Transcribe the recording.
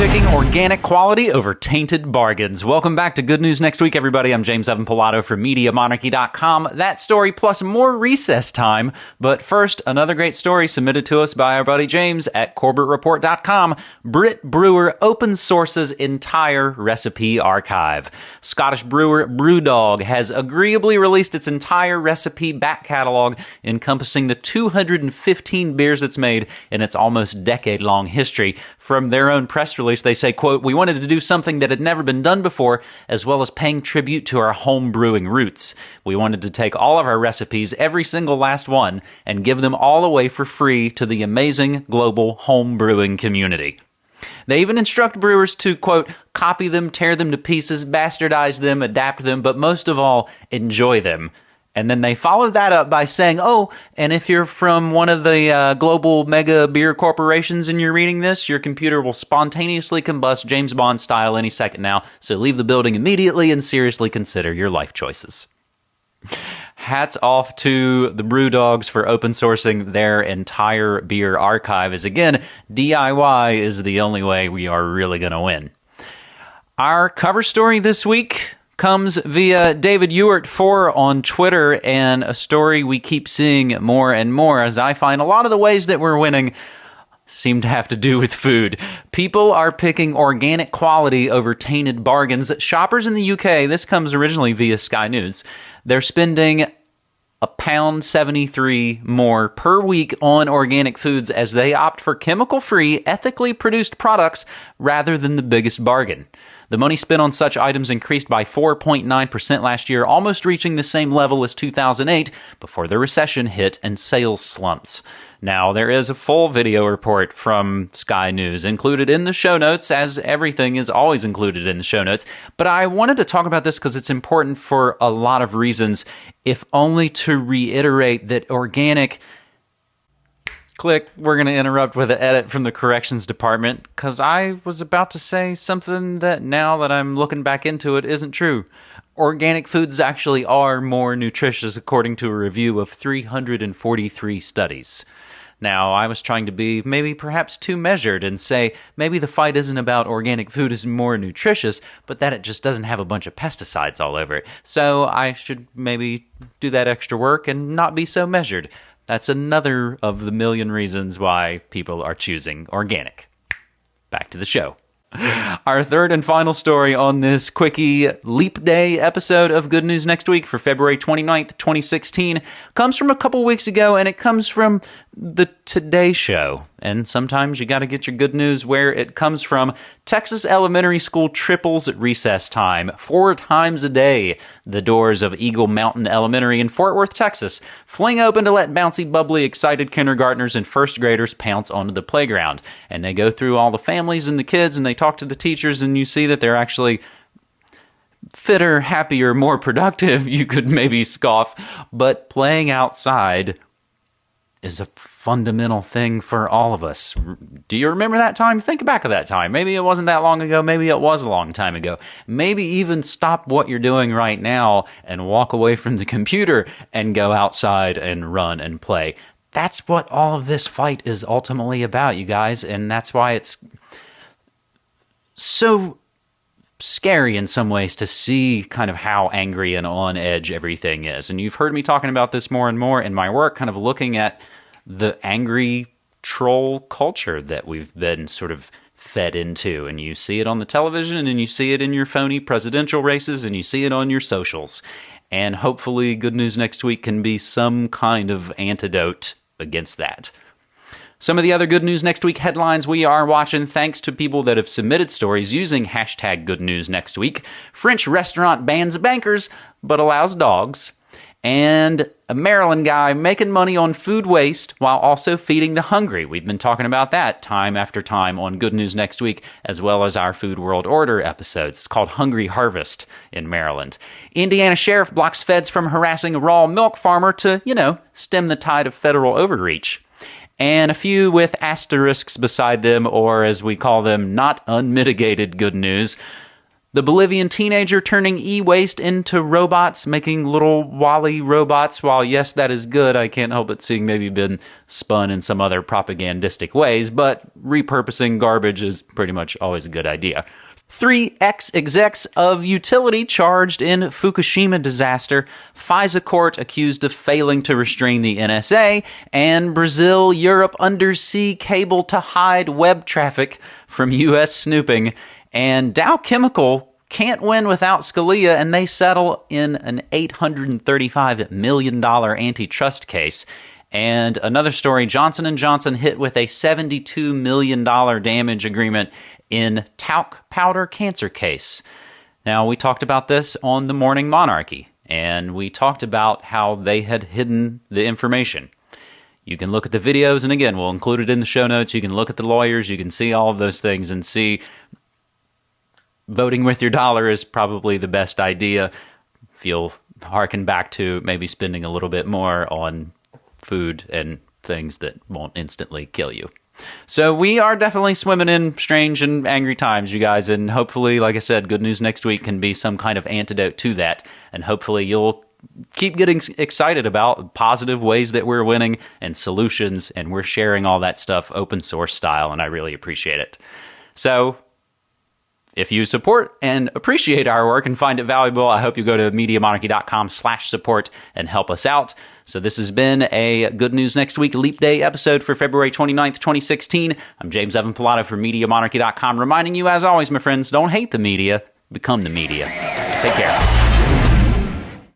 picking organic quality over tainted bargains. Welcome back to Good News Next Week, everybody. I'm James Evan Pilato from MediaMonarchy.com. That story plus more recess time. But first, another great story submitted to us by our buddy James at CorbettReport.com. Brit Brewer open sources entire recipe archive. Scottish brewer Brewdog has agreeably released its entire recipe back catalog, encompassing the 215 beers it's made in its almost decade long history. From their own press release, they say, quote, We wanted to do something that had never been done before, as well as paying tribute to our home brewing roots. We wanted to take all of our recipes, every single last one, and give them all away for free to the amazing global home brewing community. They even instruct brewers to, quote, copy them, tear them to pieces, bastardize them, adapt them, but most of all, enjoy them. And then they follow that up by saying, oh, and if you're from one of the uh, global mega beer corporations and you're reading this, your computer will spontaneously combust James Bond style any second now. So leave the building immediately and seriously consider your life choices. Hats off to the Brew Dogs for open sourcing their entire beer archive. As again, DIY is the only way we are really going to win. Our cover story this week comes via David Ewart 4 on Twitter, and a story we keep seeing more and more as I find a lot of the ways that we're winning seem to have to do with food. People are picking organic quality over tainted bargains. Shoppers in the UK, this comes originally via Sky News, they're spending a pound 73 more per week on organic foods as they opt for chemical free, ethically produced products rather than the biggest bargain. The money spent on such items increased by 4.9% last year, almost reaching the same level as 2008 before the recession hit and sales slumps. Now, there is a full video report from Sky News included in the show notes, as everything is always included in the show notes. But I wanted to talk about this because it's important for a lot of reasons, if only to reiterate that organic click, we're going to interrupt with an edit from the corrections department because I was about to say something that now that I'm looking back into it isn't true. Organic foods actually are more nutritious according to a review of 343 studies. Now, I was trying to be maybe perhaps too measured and say maybe the fight isn't about organic food is more nutritious, but that it just doesn't have a bunch of pesticides all over it. So I should maybe do that extra work and not be so measured. That's another of the million reasons why people are choosing organic. Back to the show. Our third and final story on this quickie leap day episode of Good News Next Week for February 29th, 2016 comes from a couple weeks ago and it comes from the Today Show. And sometimes you got to get your good news where it comes from. Texas elementary school triples at recess time. Four times a day, the doors of Eagle Mountain Elementary in Fort Worth, Texas, fling open to let bouncy, bubbly, excited kindergartners and first graders pounce onto the playground. And they go through all the families and the kids and they talk to the teachers, and you see that they're actually fitter, happier, more productive, you could maybe scoff, but playing outside is a fundamental thing for all of us. Do you remember that time? Think back of that time. Maybe it wasn't that long ago. Maybe it was a long time ago. Maybe even stop what you're doing right now and walk away from the computer and go outside and run and play. That's what all of this fight is ultimately about, you guys. And that's why it's so scary in some ways to see kind of how angry and on edge everything is. And you've heard me talking about this more and more in my work, kind of looking at the angry troll culture that we've been sort of fed into. And you see it on the television and you see it in your phony presidential races and you see it on your socials. And hopefully, Good News Next Week can be some kind of antidote against that. Some of the other Good News Next Week headlines we are watching thanks to people that have submitted stories using hashtag Good News Next Week. French restaurant bans bankers but allows dogs and a Maryland guy making money on food waste while also feeding the hungry. We've been talking about that time after time on Good News Next Week, as well as our Food World Order episodes. It's called Hungry Harvest in Maryland. Indiana sheriff blocks feds from harassing a raw milk farmer to, you know, stem the tide of federal overreach. And a few with asterisks beside them, or as we call them, not unmitigated good news. The Bolivian teenager turning e waste into robots, making little WALL-E robots. While, yes, that is good, I can't help but seeing maybe been spun in some other propagandistic ways, but repurposing garbage is pretty much always a good idea. Three ex execs of utility charged in Fukushima disaster, FISA court accused of failing to restrain the NSA, and Brazil Europe undersea cable to hide web traffic from U.S. snooping. And Dow Chemical can't win without Scalia, and they settle in an $835 million antitrust case. And another story, Johnson & Johnson hit with a $72 million damage agreement in talc powder cancer case. Now, we talked about this on the Morning Monarchy, and we talked about how they had hidden the information. You can look at the videos, and again, we'll include it in the show notes. You can look at the lawyers, you can see all of those things and see voting with your dollar is probably the best idea. If you'll harken back to maybe spending a little bit more on food and things that won't instantly kill you. So we are definitely swimming in strange and angry times, you guys, and hopefully, like I said, good news next week can be some kind of antidote to that, and hopefully you'll keep getting excited about positive ways that we're winning and solutions, and we're sharing all that stuff open source style, and I really appreciate it. So if you support and appreciate our work and find it valuable, I hope you go to MediaMonarchy.com slash support and help us out. So this has been a Good News Next Week Leap Day episode for February 29th, 2016. I'm James Evan Pilato from MediaMonarchy.com reminding you, as always, my friends, don't hate the media, become the media. Take care.